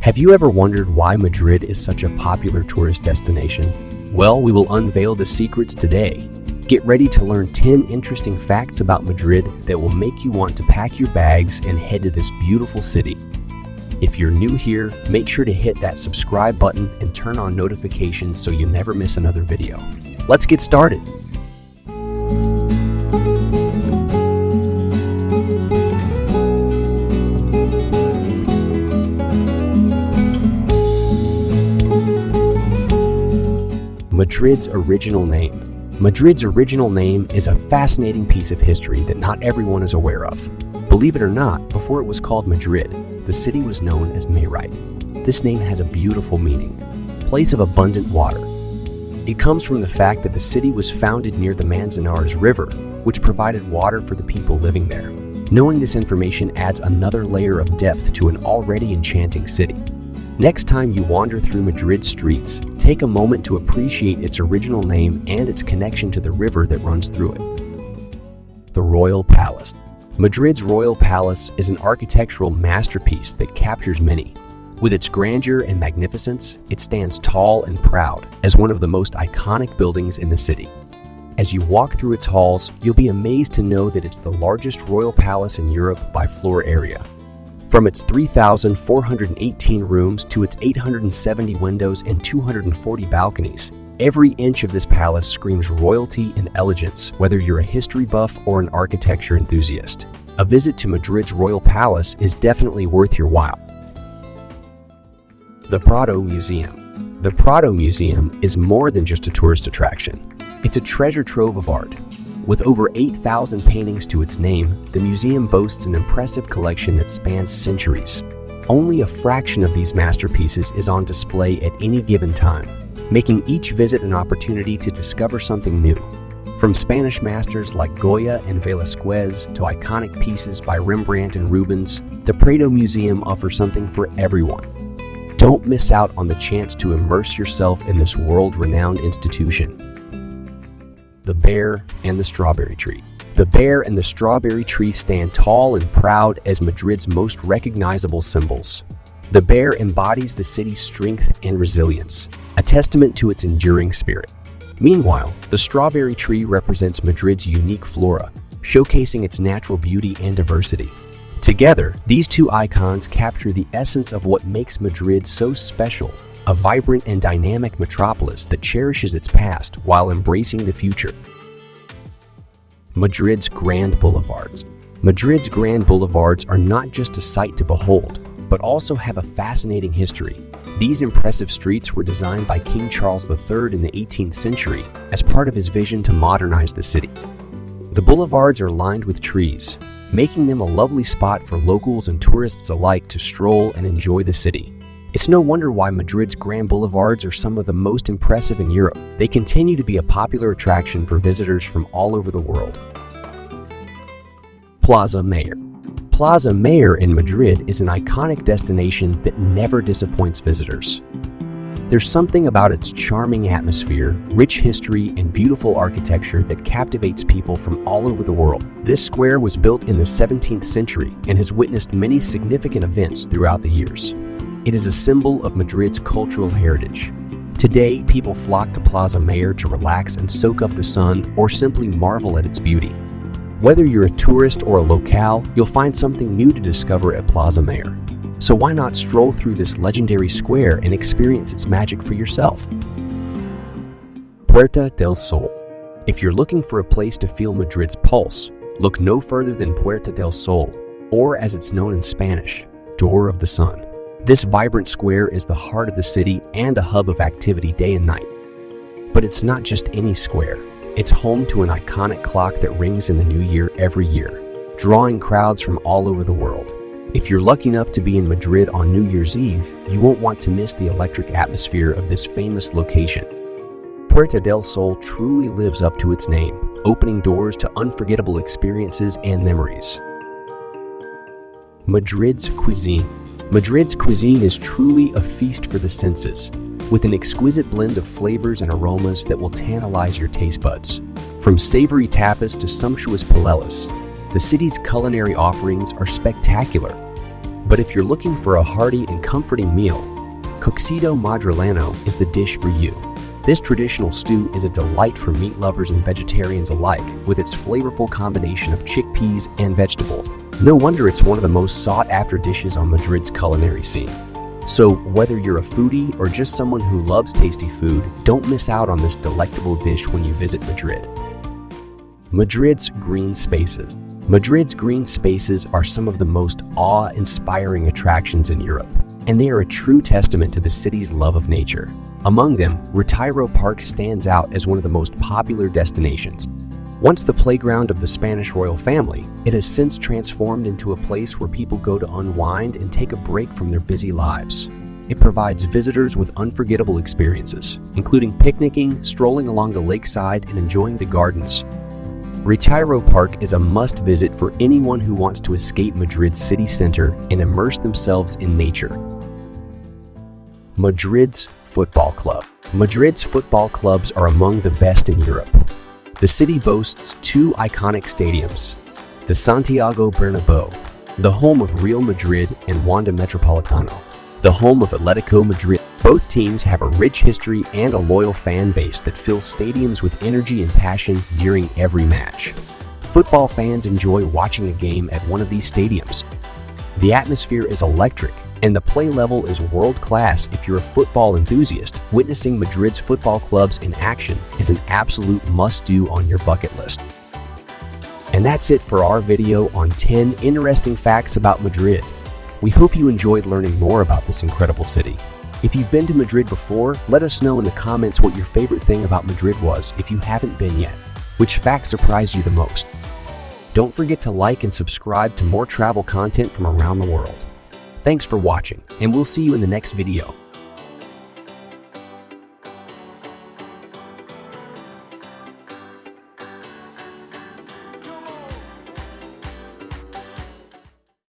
Have you ever wondered why Madrid is such a popular tourist destination? Well, we will unveil the secrets today. Get ready to learn 10 interesting facts about Madrid that will make you want to pack your bags and head to this beautiful city. If you're new here, make sure to hit that subscribe button and turn on notifications so you never miss another video. Let's get started. Madrid's original name. Madrid's original name is a fascinating piece of history that not everyone is aware of. Believe it or not, before it was called Madrid, the city was known as Mayrit. This name has a beautiful meaning, place of abundant water. It comes from the fact that the city was founded near the Manzanares River, which provided water for the people living there. Knowing this information adds another layer of depth to an already enchanting city. Next time you wander through Madrid streets, take a moment to appreciate its original name and its connection to the river that runs through it. The Royal Palace Madrid's Royal Palace is an architectural masterpiece that captures many. With its grandeur and magnificence, it stands tall and proud as one of the most iconic buildings in the city. As you walk through its halls, you'll be amazed to know that it's the largest royal palace in Europe by floor area, from its 3,418 rooms to its 870 windows and 240 balconies, every inch of this palace screams royalty and elegance, whether you're a history buff or an architecture enthusiast. A visit to Madrid's Royal Palace is definitely worth your while. The Prado Museum The Prado Museum is more than just a tourist attraction. It's a treasure trove of art, with over 8,000 paintings to its name, the museum boasts an impressive collection that spans centuries. Only a fraction of these masterpieces is on display at any given time, making each visit an opportunity to discover something new. From Spanish masters like Goya and Velasquez to iconic pieces by Rembrandt and Rubens, the Prado Museum offers something for everyone. Don't miss out on the chance to immerse yourself in this world-renowned institution. The Bear and the Strawberry Tree. The bear and the strawberry tree stand tall and proud as Madrid's most recognizable symbols. The bear embodies the city's strength and resilience, a testament to its enduring spirit. Meanwhile, the strawberry tree represents Madrid's unique flora, showcasing its natural beauty and diversity. Together, these two icons capture the essence of what makes Madrid so special a vibrant and dynamic metropolis that cherishes its past while embracing the future. Madrid's Grand Boulevards Madrid's Grand Boulevards are not just a sight to behold, but also have a fascinating history. These impressive streets were designed by King Charles III in the 18th century as part of his vision to modernize the city. The boulevards are lined with trees, making them a lovely spot for locals and tourists alike to stroll and enjoy the city. It's no wonder why Madrid's grand boulevards are some of the most impressive in Europe. They continue to be a popular attraction for visitors from all over the world. Plaza Mayor Plaza Mayor in Madrid is an iconic destination that never disappoints visitors. There's something about its charming atmosphere, rich history, and beautiful architecture that captivates people from all over the world. This square was built in the 17th century and has witnessed many significant events throughout the years. It is a symbol of Madrid's cultural heritage. Today, people flock to Plaza Mayor to relax and soak up the sun or simply marvel at its beauty. Whether you're a tourist or a locale, you'll find something new to discover at Plaza Mayor. So why not stroll through this legendary square and experience its magic for yourself? Puerta del Sol If you're looking for a place to feel Madrid's pulse, look no further than Puerta del Sol, or as it's known in Spanish, Door of the Sun. This vibrant square is the heart of the city and a hub of activity day and night. But it's not just any square. It's home to an iconic clock that rings in the new year every year, drawing crowds from all over the world. If you're lucky enough to be in Madrid on New Year's Eve, you won't want to miss the electric atmosphere of this famous location. Puerta del Sol truly lives up to its name, opening doors to unforgettable experiences and memories. Madrid's cuisine Madrid's cuisine is truly a feast for the senses, with an exquisite blend of flavors and aromas that will tantalize your taste buds. From savory tapas to sumptuous paellas, the city's culinary offerings are spectacular. But if you're looking for a hearty and comforting meal, Cocido Madrileno is the dish for you. This traditional stew is a delight for meat lovers and vegetarians alike with its flavorful combination of chickpeas and vegetables. No wonder it's one of the most sought-after dishes on Madrid's culinary scene. So whether you're a foodie or just someone who loves tasty food, don't miss out on this delectable dish when you visit Madrid. Madrid's Green Spaces Madrid's green spaces are some of the most awe-inspiring attractions in Europe, and they are a true testament to the city's love of nature. Among them, Retiro Park stands out as one of the most popular destinations. Once the playground of the Spanish royal family, it has since transformed into a place where people go to unwind and take a break from their busy lives. It provides visitors with unforgettable experiences, including picnicking, strolling along the lakeside, and enjoying the gardens. Retiro Park is a must visit for anyone who wants to escape Madrid's city center and immerse themselves in nature. Madrid's Football Club Madrid's football clubs are among the best in Europe. The city boasts two iconic stadiums, the Santiago Bernabeu, the home of Real Madrid and Wanda Metropolitano, the home of Atletico Madrid. Both teams have a rich history and a loyal fan base that fills stadiums with energy and passion during every match. Football fans enjoy watching a game at one of these stadiums. The atmosphere is electric and the play level is world-class if you're a football enthusiast. Witnessing Madrid's football clubs in action is an absolute must-do on your bucket list. And that's it for our video on 10 interesting facts about Madrid. We hope you enjoyed learning more about this incredible city. If you've been to Madrid before, let us know in the comments what your favorite thing about Madrid was if you haven't been yet. Which fact surprised you the most? Don't forget to like and subscribe to more travel content from around the world. Thanks for watching, and we'll see you in the next video.